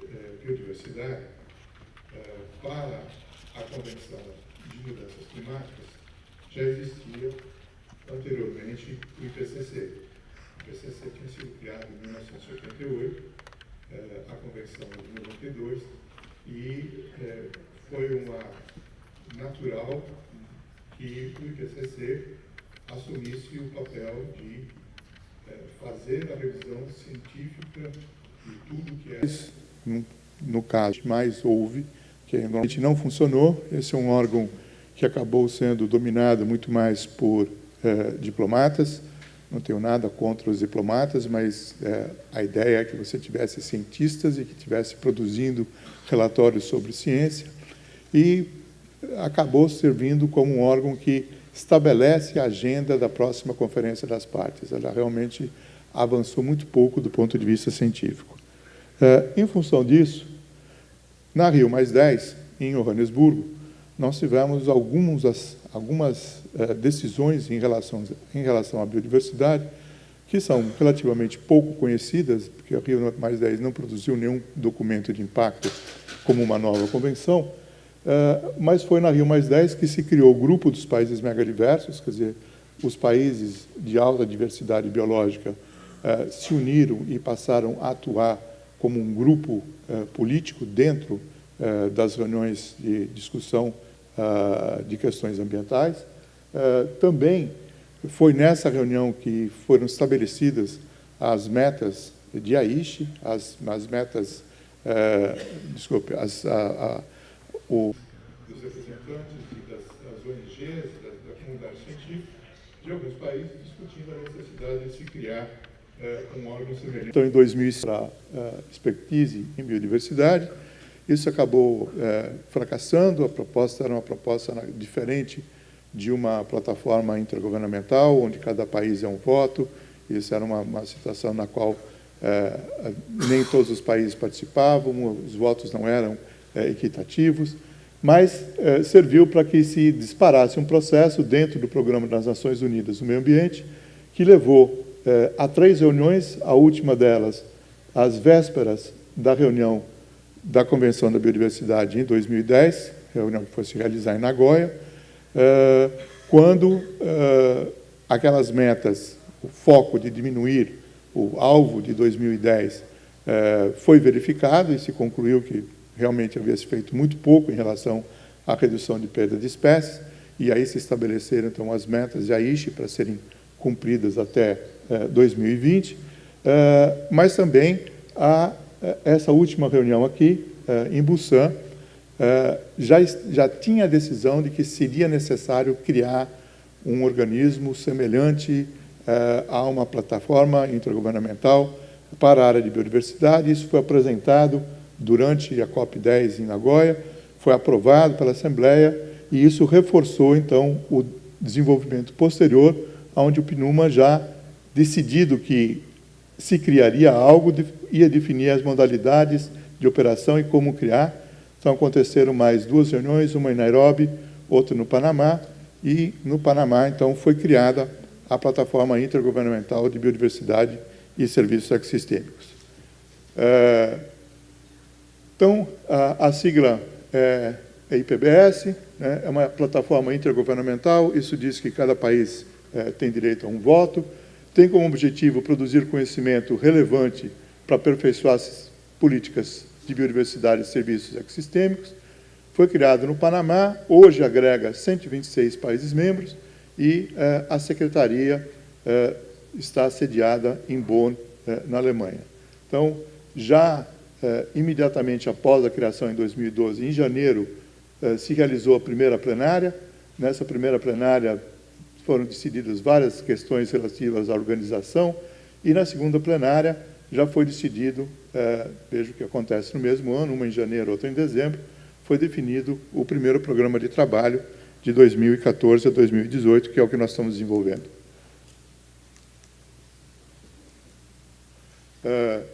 de uh, biodiversidade, para a Convenção de Mudanças Climáticas, já existia anteriormente o IPCC. O IPCC tinha sido criado em 1988, eh, a Convenção de 92, e eh, foi uma natural que o IPCC assumisse o papel de eh, fazer a revisão científica de tudo que é... No, caso, mais houve, que normalmente não funcionou. Esse é um órgão que acabou sendo dominado muito mais por eh, diplomatas. Não tenho nada contra os diplomatas, mas eh, a ideia é que você tivesse cientistas e que tivesse produzindo relatórios sobre ciência. E acabou servindo como um órgão que estabelece a agenda da próxima Conferência das Partes. Ela realmente avançou muito pouco do ponto de vista científico. Eh, em função disso, na Rio Mais 10, em Johannesburgo, nós tivemos algumas, algumas eh, decisões em relação, em relação à biodiversidade que são relativamente pouco conhecidas, porque a Rio Mais 10 não produziu nenhum documento de impacto como uma nova convenção, eh, mas foi na Rio Mais 10 que se criou o grupo dos países megadiversos, quer dizer, os países de alta diversidade biológica se uniram e passaram a atuar como um grupo uh, político dentro uh, das reuniões de discussão uh, de questões ambientais. também foi nessa reunião que foram estabelecidas as metas de Aichi, as, as metas, desculpe, as, a, a, o... dos representantes das, das ONGs, da, da comunidade científica, de alguns países, discutindo a necessidade de se criar um órgão semelhante. Então, em 2000, para uh, expertise em biodiversidade, isso acabou uh, fracassando, a proposta era uma proposta diferente de uma plataforma intergovernamental, onde cada país é um voto, isso era uma, uma situação na qual uh, nem todos os países participavam, os votos não eram equitativos, mas serviu para que se disparasse um processo dentro do Programa das Nações Unidas do Meio Ambiente, que levou eh, há três reuniões, a última delas, às vésperas da reunião da Convenção da Biodiversidade em 2010, reunião que foi se realizar em Nagoya, eh, quando eh, aquelas metas, o foco de diminuir o alvo de 2010 eh, foi verificado e se concluiu que realmente havia se feito muito pouco em relação à redução de perda de espécies, e aí se estabeleceram então as metas de Aichi para serem cumpridas até 2020, eh, eh, mas também a, eh, essa última reunião aqui, em Busan, já, já tinha a decisão de que seria necessário criar um organismo semelhante a uma plataforma intergovernamental para a área de biodiversidade. Isso foi apresentado durante a COP10 em Nagoya, foi aprovado pela Assembleia e isso reforçou, então, o desenvolvimento posterior, onde o PNUMA já decidido que se criaria algo, ia definir as modalidades de operação e como criar. Então, aconteceram mais duas reuniões, uma em Nairobi, outra no Panamá, e no Panamá, então, foi criada a Plataforma Intergovernamental de Biodiversidade e Serviços Ecossistêmicos. É, então, a, sigla é, é IPBS, né, é uma plataforma intergovernamental, isso diz que cada país é, tem direito a um voto, tem como objetivo produzir conhecimento relevante para aperfeiçoar as políticas de biodiversidade e serviços ecossistêmicos. Foi criado no Panamá, hoje agrega 126 países membros e eh, a secretaria eh, está sediada em Bonn, eh, na Alemanha. Então, já imediatamente após a criação em 2012, em janeiro, se realizou a primeira plenária. Nessa primeira plenária, foram decididas várias questões relativas à organização e na segunda plenária já foi decidido, é, vejo que acontece no mesmo ano, uma em janeiro, outra em dezembro, foi definido o primeiro programa de trabalho de 2014 a 2018, que é o que nós estamos desenvolvendo. Uh,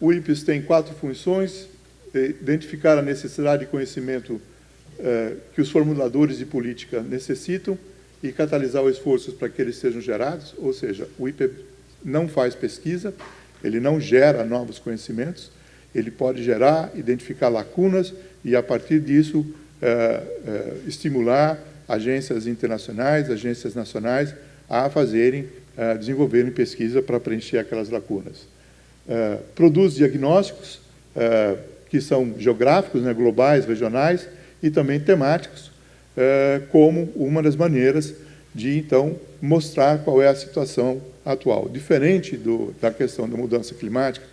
o IPES tem quatro funções, identificar a necessidade de conhecimento uh, que os formuladores de política necessitam e catalisar os esforços para que eles sejam gerados, ou seja, o IPE não faz pesquisa, ele não gera novos conhecimentos, ele pode gerar, identificar lacunas e, a partir disso, uh, estimular agências internacionais, agências nacionais a fazerem, a desenvolverem pesquisa para preencher aquelas lacunas. Produz diagnósticos que são geográficos, né, globais, regionais e também temáticos, como uma das maneiras de, então, mostrar qual é a situação atual. Diferente do, da questão da mudança climática,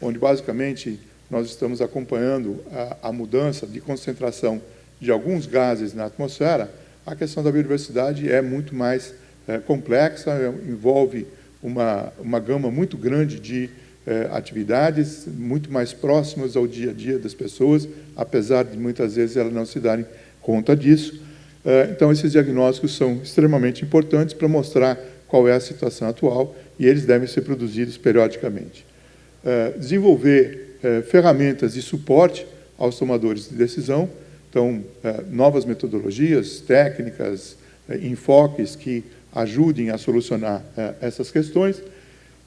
onde, basicamente, nós estamos acompanhando a, a mudança de concentração de alguns gases na atmosfera, a questão da biodiversidade é muito mais é, complexa, é, envolve uma, uma gama muito grande de é, atividades, muito mais próximas ao dia a dia das pessoas, apesar de muitas vezes elas não se darem conta disso. É, então, esses diagnósticos são extremamente importantes para mostrar qual é a situação atual e eles devem ser produzidos periodicamente. É, desenvolver é, ferramentas de suporte aos tomadores de decisão, então, novas metodologias, técnicas, enfoques que ajudem a solucionar essas questões,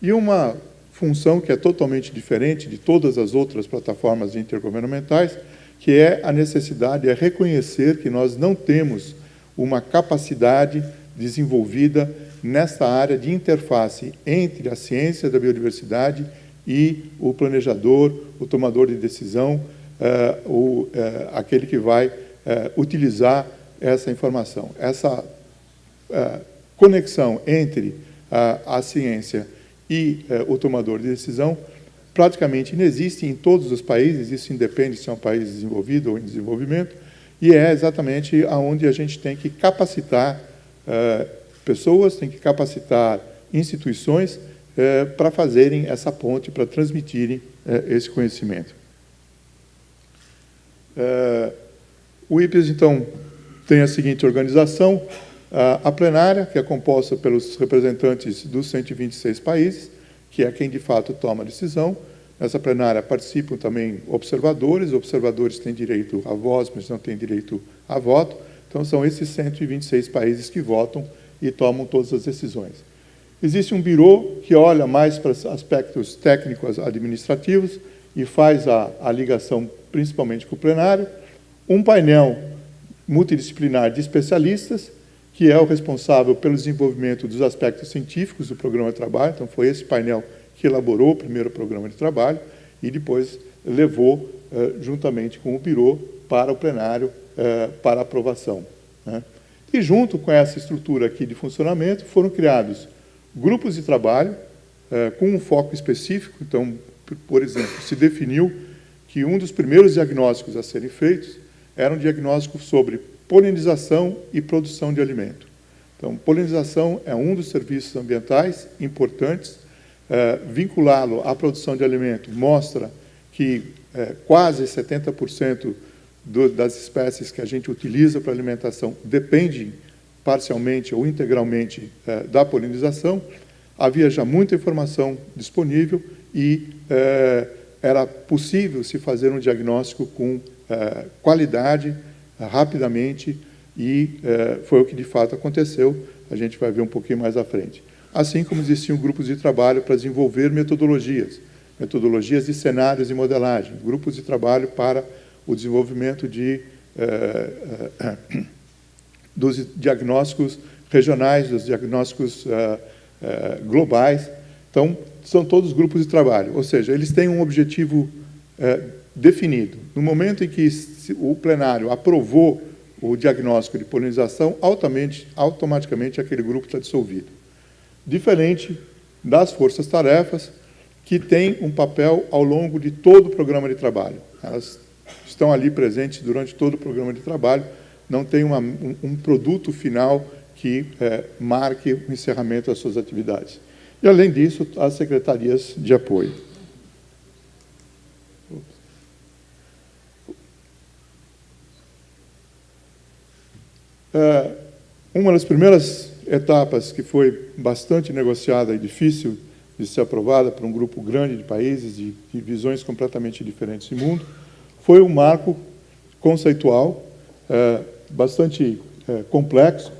e uma função que é totalmente diferente de todas as outras plataformas intergovernamentais, que é a necessidade, é reconhecer que nós não temos uma capacidade desenvolvida nessa área de interface entre a ciência da biodiversidade e o planejador, o tomador de decisão, uh, o, uh, aquele que vai uh, utilizar essa informação. Essa conexão entre a ciência e o tomador de decisão praticamente inexiste em todos os países, isso independe se é um país desenvolvido ou em desenvolvimento, e é exatamente aonde a gente tem que capacitar pessoas, tem que capacitar instituições para fazerem essa ponte, para transmitirem esse conhecimento. O IPES, então, tem a seguinte organização, a plenária, que é composta pelos representantes dos 126 países, que é quem, de fato, toma a decisão. Nessa plenária participam também observadores, observadores têm direito a voz, mas não têm direito a voto. Então, são esses 126 países que votam e tomam todas as decisões. Existe um birô que olha mais para aspectos técnicos administrativos e faz a, a ligação principalmente com o plenário, um painel multidisciplinar de especialistas, que é o responsável pelo desenvolvimento dos aspectos científicos do programa de trabalho, então foi esse painel que elaborou o primeiro programa de trabalho e depois levou, eh, juntamente com o Biro, para o plenário, eh, para aprovação. Né? E junto com essa estrutura aqui de funcionamento, foram criados grupos de trabalho eh, com um foco específico, então, por exemplo, se definiu que um dos primeiros diagnósticos a serem feitos era um diagnóstico sobre polinização e produção de alimento. Então, polinização é um dos serviços ambientais importantes. É, Vinculá-lo à produção de alimento mostra que é, quase 70% do, das espécies que a gente utiliza para alimentação dependem parcialmente ou integralmente é, da polinização. Havia já muita informação disponível e é, era possível se fazer um diagnóstico com eh, qualidade, rapidamente, e eh, foi o que de fato aconteceu, a gente vai ver um pouquinho mais à frente. Assim como existiam grupos de trabalho para desenvolver metodologias, metodologias de cenários e modelagem, grupos de trabalho para o desenvolvimento de, eh, dos diagnósticos regionais, dos diagnósticos globais. Então, são todos grupos de trabalho, ou seja, eles têm um objetivo é, definido. No momento em que o plenário aprovou o diagnóstico de polinização, automaticamente aquele grupo está dissolvido. Diferente das forças-tarefas, que têm um papel ao longo de todo o programa de trabalho. Elas estão ali presentes durante todo o programa de trabalho, não tem uma, um, um, produto final que é, marque o encerramento das suas atividades. E, além disso, as secretarias de apoio. Uma das primeiras etapas que foi bastante negociada e difícil de ser aprovada por um grupo grande de países de, de visões completamente diferentes de mundo, foi um marco conceitual é, bastante é, complexo.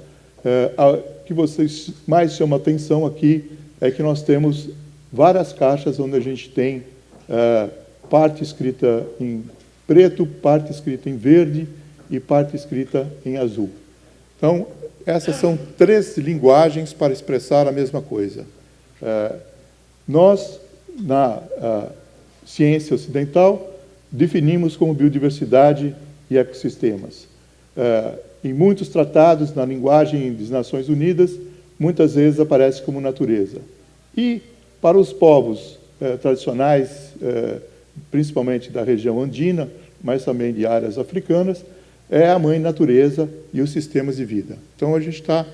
É, a, que vocês mais chamam atenção aqui é que nós temos várias caixas onde a gente tem é, parte escrita em preto, parte escrita em verde e parte escrita em azul. Então, essas são três linguagens para expressar a mesma coisa. É, nós, na ciência ocidental, definimos como biodiversidade e ecossistemas. É, em muitos tratados, na linguagem das Nações Unidas, muitas vezes aparece como natureza. E, para os povos é, tradicionais, é, principalmente da região andina, mas também de áreas africanas, é a mãe natureza e os sistemas de vida. Então, a gente está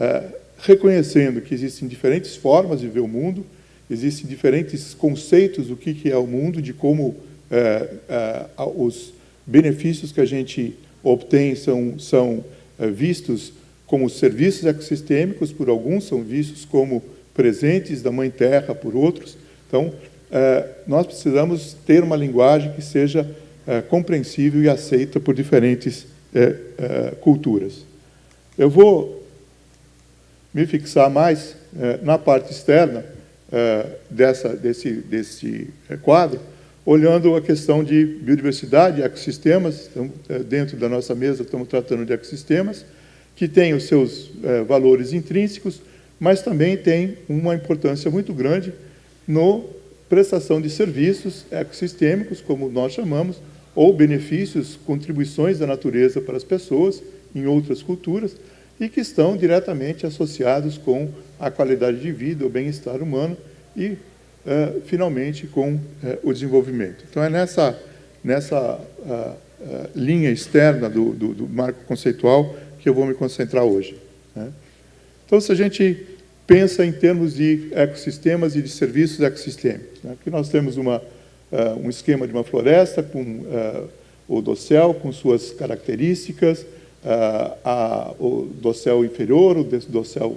é, reconhecendo que existem diferentes formas de ver o mundo, existem diferentes conceitos do que, que é o mundo, de como é, é, os benefícios que a gente obtém são, são é, vistos como serviços ecossistêmicos, por alguns são vistos como presentes da Mãe Terra, por outros. Então, é, nós precisamos ter uma linguagem que seja é, compreensível e aceita por diferentes é, é, culturas. Eu vou me fixar mais é, na parte externa dessa, desse, desse quadro, olhando a questão de biodiversidade, ecossistemas, então, dentro da nossa mesa estamos tratando de ecossistemas, que têm os seus valores intrínsecos, mas também tem uma importância muito grande no prestação de serviços ecossistêmicos, como nós chamamos, ou benefícios, contribuições da natureza para as pessoas em outras culturas e que estão diretamente associados com a qualidade de vida, o bem-estar humano e, uh, finalmente, com uh, o desenvolvimento. Então, é nessa, nessa uh, linha externa do, do, do, marco conceitual que eu vou me concentrar hoje. Né? Então, se a gente pensa em termos de ecossistemas e de serviços ecossistêmicos, né? nós temos uma uh, um esquema de uma floresta com uh, o dossel com suas características, uh, a, o dossel inferior, o dossel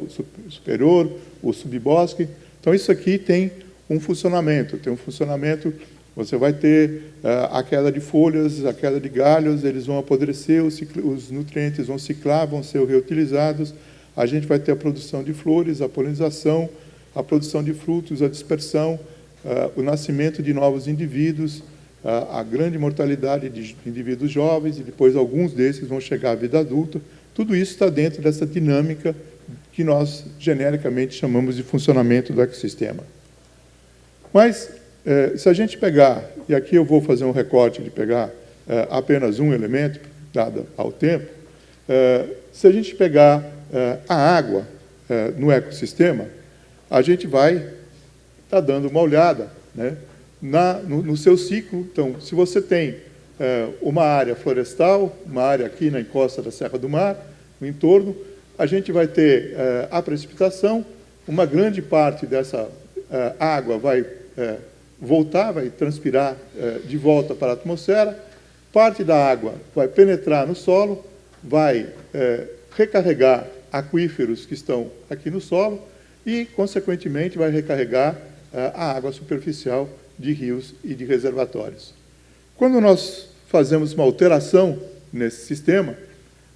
superior, o subbosque. Então, isso aqui tem um funcionamento, tem um funcionamento, você vai ter a queda de folhas, a queda de galhos, eles vão apodrecer, os, os nutrientes vão ciclar, vão ser reutilizados, a gente vai ter a produção de flores, a polinização, a produção de frutos, a dispersão, uh, o nascimento de novos indivíduos, uh, a grande mortalidade de indivíduos jovens, e depois alguns desses vão chegar à vida adulta. Tudo isso está dentro dessa dinâmica que nós, genericamente, chamamos de funcionamento do ecossistema. Mas, eh, se a gente pegar, e aqui eu vou fazer um recorte de pegar eh, apenas um elemento, dado ao tempo, eh, se a gente pegar a água no ecossistema, a gente vai está dando uma olhada né, na, no, no, seu ciclo. Então, se você tem é, uma área florestal, uma área aqui na encosta da Serra do Mar, no entorno, a gente vai ter é, a precipitação, uma grande parte dessa é, água vai voltar, vai transpirar de volta para a atmosfera, parte da água vai penetrar no solo, vai recarregar aquíferos que estão aqui no solo e, consequentemente, vai recarregar a água superficial de rios e de reservatórios. Quando nós fazemos uma alteração nesse sistema,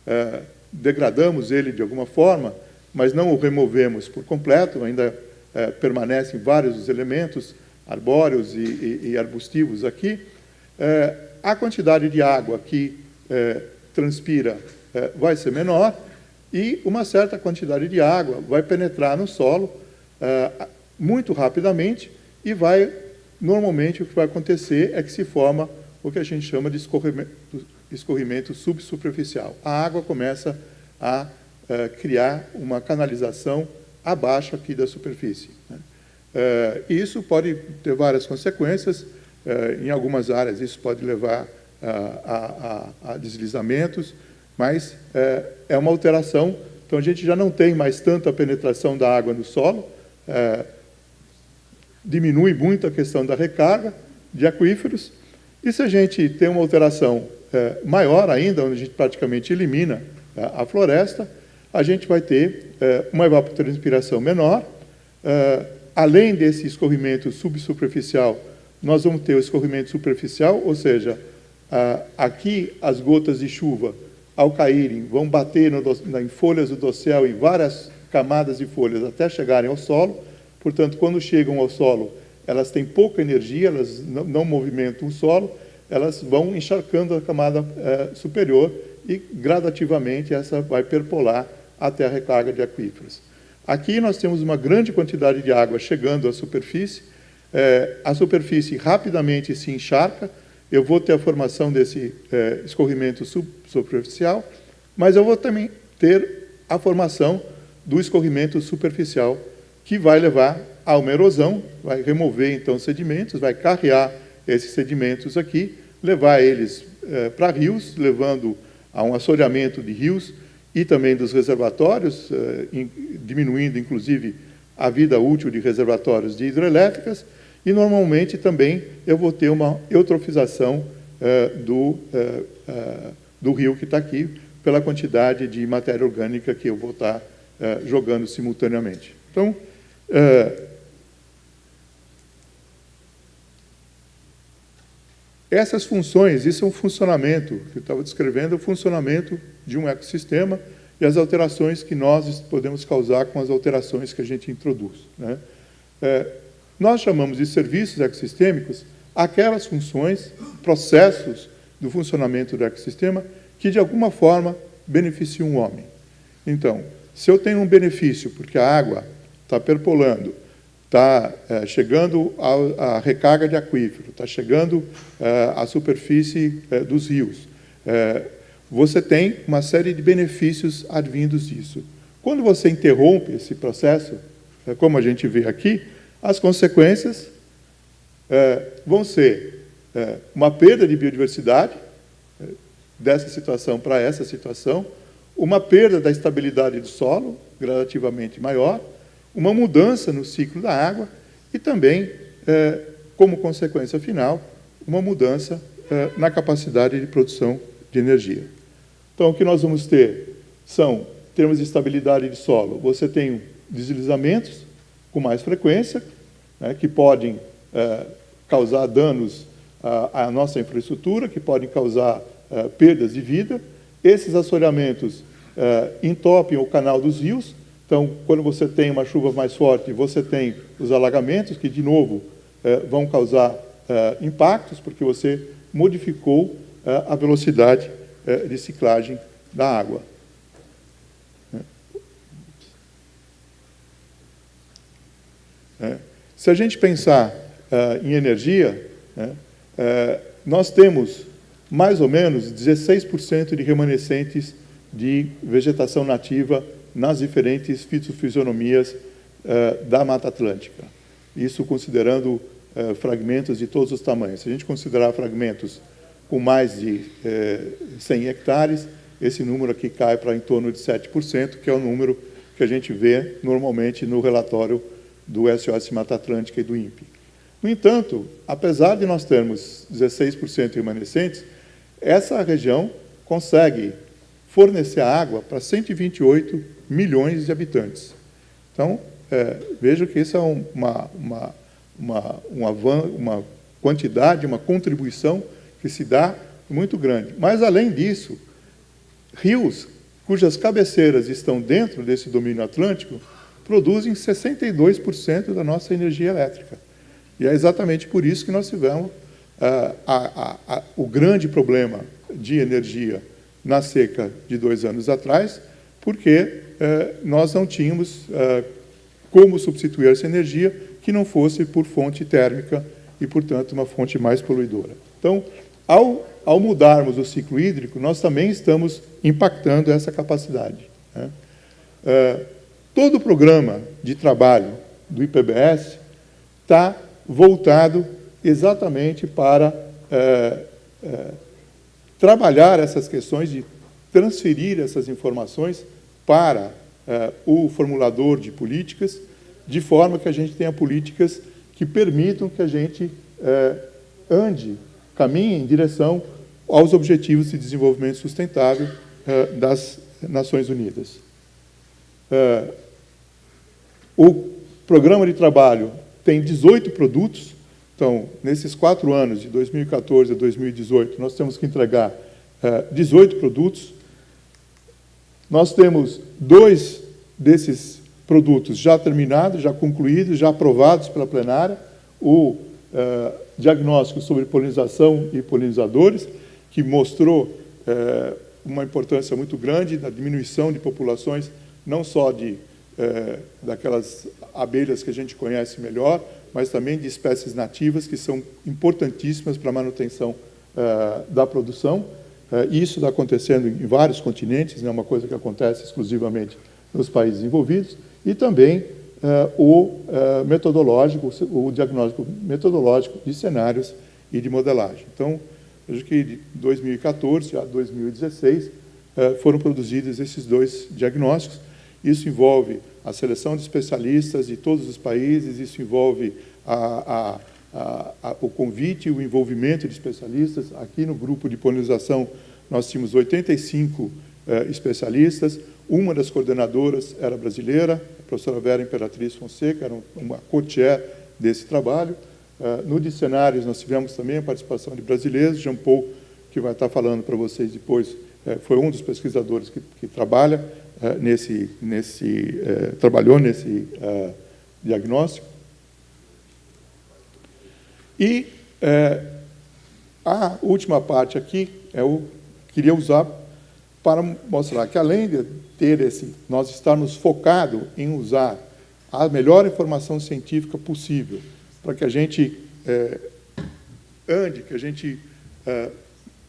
é, degradamos ele de alguma forma, mas não o removemos por completo, ainda é, permanecem vários dos elementos arbóreos e, e, e arbustivos aqui, é, a quantidade de água que transpira vai ser menor e uma certa quantidade de água vai penetrar no solo, muito rapidamente e vai, normalmente, o que vai acontecer é que se forma o que a gente chama de escorrimento, escorrimento subsuperficial. A água começa a uh, criar uma canalização abaixo aqui da superfície. Né? Uh, isso pode ter várias consequências. Uh, em algumas áreas, isso pode levar a, a, a, deslizamentos, mas é uma alteração. Então, a gente já não tem mais tanta penetração da água no solo, diminui muito a questão da recarga de aquíferos, e se a gente tem uma alteração é, maior ainda, onde a gente praticamente elimina é, a floresta, a gente vai ter é, uma evapotranspiração menor, Uh, além desse escorrimento subsuperficial, nós vamos ter o escorrimento superficial, ou seja, aqui as gotas de chuva, ao caírem, vão bater no, em folhas do dossel, em várias camadas de folhas, até chegarem ao solo. Portanto, quando chegam ao solo, elas têm pouca energia, elas não, movimentam o solo, elas vão encharcando a camada eh, superior e, gradativamente, essa vai perpolar até a recarga de aquíferos. Aqui nós temos uma grande quantidade de água chegando à superfície, é, a superfície rapidamente se encharca, eu vou ter a formação desse é, escorrimento superficial, mas eu vou também ter a formação do escorrimento superficial, que vai levar a uma erosão, vai remover então sedimentos, vai carrear esses sedimentos aqui, levar eles é, para rios, levando a um assoreamento de rios, e também dos reservatórios, eh, diminuindo, inclusive, a vida útil de reservatórios de hidrelétricas, e, normalmente, também eu vou ter uma eutrofização eh, do, eh, do rio que está aqui, pela quantidade de matéria orgânica que eu vou estar tá, jogando simultaneamente. Então, Essas funções, isso é um funcionamento, que eu estava descrevendo, é o funcionamento de um ecossistema e as alterações que nós podemos causar com as alterações que a gente introduz. Né? É, nós chamamos de serviços ecossistêmicos aquelas funções, processos do funcionamento do ecossistema que, de alguma forma, beneficiam o homem. Então, se eu tenho um benefício porque a água está perpolando, está é, chegando à recarga de aquífero, está chegando é, à superfície é, dos rios. Você tem uma série de benefícios advindos disso. Quando você interrompe esse processo, como a gente vê aqui, as consequências vão ser uma perda de biodiversidade dessa situação para essa situação, uma perda da estabilidade do solo, gradativamente maior, uma mudança no ciclo da água e também, é, como consequência final, uma mudança é, na capacidade de produção de energia. Então, o que nós vamos ter são, em termos de estabilidade de solo, você tem deslizamentos com mais frequência, né, que podem é, causar danos à, à, nossa infraestrutura, que podem causar é, perdas de vida. Esses assoreamentos é, entopem o canal dos rios, então, quando você tem uma chuva mais forte, você tem os alagamentos, que, de novo, eh, vão causar eh, impactos, porque você modificou eh, a velocidade de ciclagem da água. Se a gente pensar em energia, né, nós temos mais ou menos 16% de remanescentes de vegetação nativa nas diferentes fitofisionomias uh, da Mata Atlântica. Isso considerando uh, fragmentos de todos os tamanhos. Se a gente considerar fragmentos com mais de uh, eh, 100 hectares, esse número aqui cai para em torno de 7%, que é o número que a gente vê normalmente no relatório do SOS Mata Atlântica e do INPE. No entanto, apesar de nós termos 16% remanescentes, essa região consegue fornecer água para 128 milhões de habitantes. Então, é, vejo que isso é uma, uma, uma, uma, uma quantidade, uma contribuição que se dá muito grande. Mas, além disso, rios cujas cabeceiras estão dentro desse domínio atlântico produzem 62% da nossa energia elétrica. E é exatamente por isso que nós tivemos ah, a, a, a, o grande problema de energia na seca de dois anos atrás, porque nós não tínhamos eh, como substituir essa energia que não fosse por fonte térmica e, portanto, uma fonte mais poluidora. Então, ao, ao mudarmos o ciclo hídrico, nós também estamos impactando essa capacidade. Né? Eh, todo o programa de trabalho do IPBS está voltado exatamente para trabalhar essas questões de transferir essas informações para uh, o formulador de políticas, de forma que a gente tenha políticas que permitam que a gente uh, ande, caminhe em direção aos objetivos de desenvolvimento sustentável uh, das Nações Unidas. o programa de trabalho tem 18 produtos, então, nesses quatro anos, de 2014 a 2018, nós temos que entregar uh, 18 produtos. Nós temos dois desses produtos já terminados, já concluídos, já aprovados pela plenária, o uh, diagnóstico sobre polinização e polinizadores, que mostrou uh, uma importância muito grande na diminuição de populações, não só de uh, daquelas abelhas que a gente conhece melhor, mas também de espécies nativas que são importantíssimas para a manutenção da produção. Isso está acontecendo em vários continentes, não é uma coisa que acontece exclusivamente nos países envolvidos e também uh, o uh, metodológico, o diagnóstico metodológico de cenários e de modelagem. Então, acho que de 2014 a 2016 uh, eh, foram produzidos esses dois diagnósticos. Isso envolve a seleção de especialistas de todos os países, isso envolve a, a, a, o convite e o envolvimento de especialistas. Aqui no grupo de polinização nós tínhamos 85 especialistas, uma das coordenadoras era brasileira, a professora Vera Imperatriz Fonseca, era uma co-chair desse trabalho. Uh, no Dicionários, nós tivemos também a participação de brasileiros, Jean Paul, que vai estar falando para vocês depois, uh, foi um dos pesquisadores que, que trabalha uh, nesse, nesse trabalhou nesse diagnóstico. E a última parte aqui, eu queria usar para mostrar que, além de ter esse, nós estarmos focados em usar a melhor informação científica possível para que a gente é, ande, que a gente é,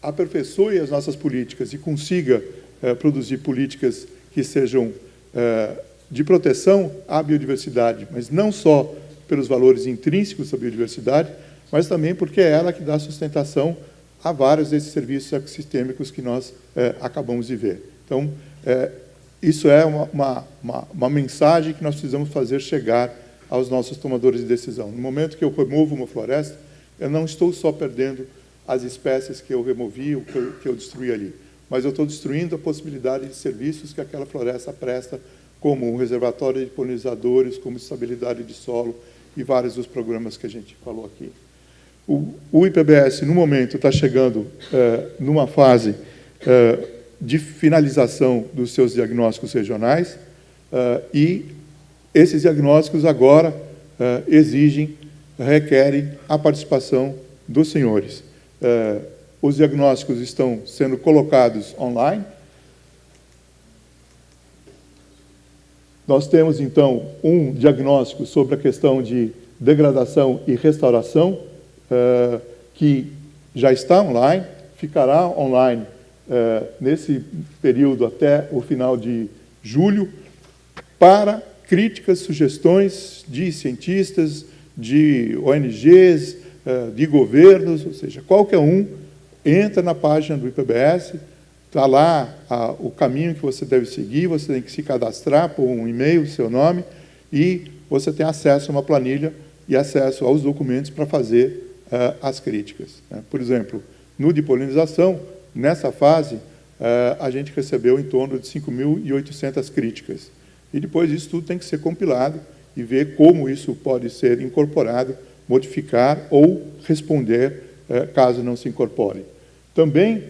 aperfeiçoe as nossas políticas e consiga é, produzir políticas que sejam é, de proteção à biodiversidade, mas não só pelos valores intrínsecos da biodiversidade, mas também porque é ela que dá sustentação a vários desses serviços ecossistêmicos que nós é, acabamos de ver. Então, é, isso é uma, uma, uma, mensagem que nós precisamos fazer chegar aos nossos tomadores de decisão. No momento que eu removo uma floresta, eu não estou só perdendo as espécies que eu removi ou que eu, que eu destruí ali, mas eu estou destruindo a possibilidade de serviços que aquela floresta presta, como um reservatório de polinizadores, como estabilidade de solo e vários dos programas que a gente falou aqui. O, o IPBS, no momento, está chegando é, numa fase é, de finalização dos seus diagnósticos regionais uh, e esses diagnósticos agora uh, exigem, requerem a participação dos senhores. Uh, os diagnósticos estão sendo colocados online. Nós temos, então, um diagnóstico sobre a questão de degradação e restauração, que já está online, ficará online é, nesse período até o final de julho, para críticas, sugestões de cientistas, de ONGs, é, de governos, ou seja, qualquer um entra na página do IPBS, está lá a, o caminho que você deve seguir, você tem que se cadastrar por um e-mail, seu nome, e você tem acesso a uma planilha e acesso aos documentos para fazer uh, as críticas. Né? Por exemplo, no de polinização, Nessa fase, eh, a gente recebeu em torno de 5.800 críticas. E depois isso tudo tem que ser compilado e ver como isso pode ser incorporado, modificar ou responder eh, caso não se incorpore. Também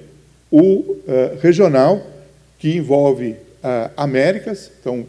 o regional, que envolve Américas, então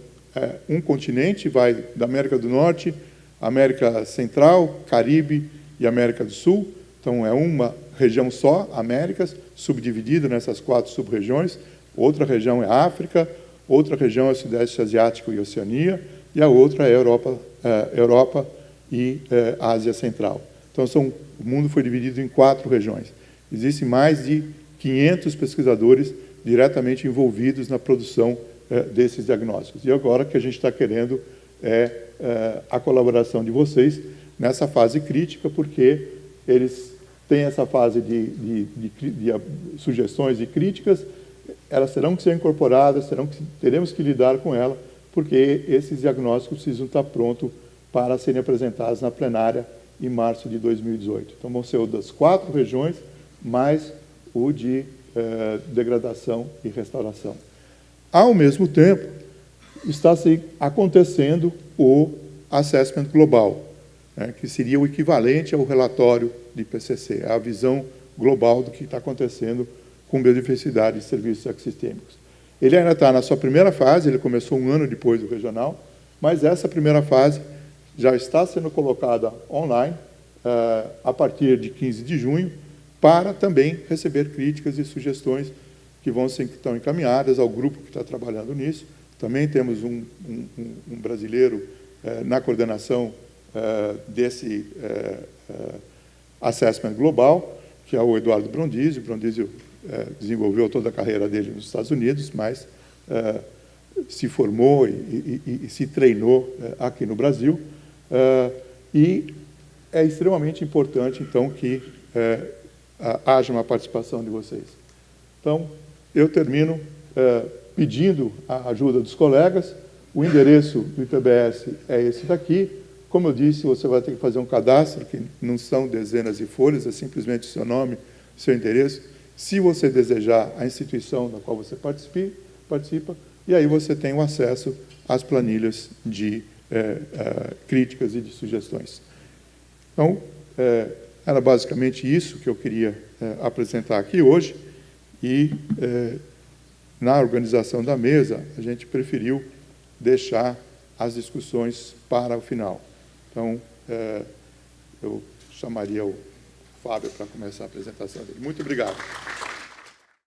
um continente vai da América do Norte, América Central, Caribe e América do Sul, então é uma região só, Américas, subdividido nessas quatro sub-regiões. Outra região é África, outra região é o Sudeste Asiático e Oceania, e a outra é Europa, é, Europa e é, Ásia Central. Então, são, o mundo foi dividido em quatro regiões. Existem mais de 500 pesquisadores diretamente envolvidos na produção é, desses diagnósticos. E agora o que a gente está querendo é, é a colaboração de vocês nessa fase crítica, porque eles tem essa fase de, de, de, de, sugestões e críticas, elas terão que ser incorporadas, terão que, teremos que lidar com ela, porque esses diagnósticos precisam estar prontos para serem apresentados na plenária em março de 2018. Então, vão ser o das quatro regiões, mais o de eh, degradação e restauração. Ao mesmo tempo, está se acontecendo o Assessment Global, né, que seria o equivalente ao relatório de PCC, a visão global do que está acontecendo com biodiversidade e serviços ecossistêmicos. Ele ainda está na sua primeira fase, ele começou um ano depois do regional, mas essa primeira fase já está sendo colocada online uh, a partir de 15 de junho, para também receber críticas e sugestões que vão ser estão encaminhadas ao grupo que está trabalhando nisso. Também temos um, um, um brasileiro uh, na coordenação uh, desse assessment global, que é o Eduardo Brondizio. Brondizio desenvolveu toda a carreira dele nos Estados Unidos, mas se formou e, e, e se treinou aqui no Brasil. e é extremamente importante, então, que haja uma participação de vocês. Então, eu termino pedindo a ajuda dos colegas. O endereço do IPBS é esse daqui. Como eu disse, você vai ter que fazer um cadastro, que não são dezenas de folhas, é simplesmente seu nome, seu endereço. Se você desejar a instituição da qual você participe, participa, e aí você tem o acesso às planilhas de é, é, críticas e de sugestões. Então, é, era basicamente isso que eu queria apresentar aqui hoje, e na organização da mesa, a gente preferiu deixar as discussões para o final. Então, é, eu chamaria o Fábio para começar a apresentação dele. Muito obrigado.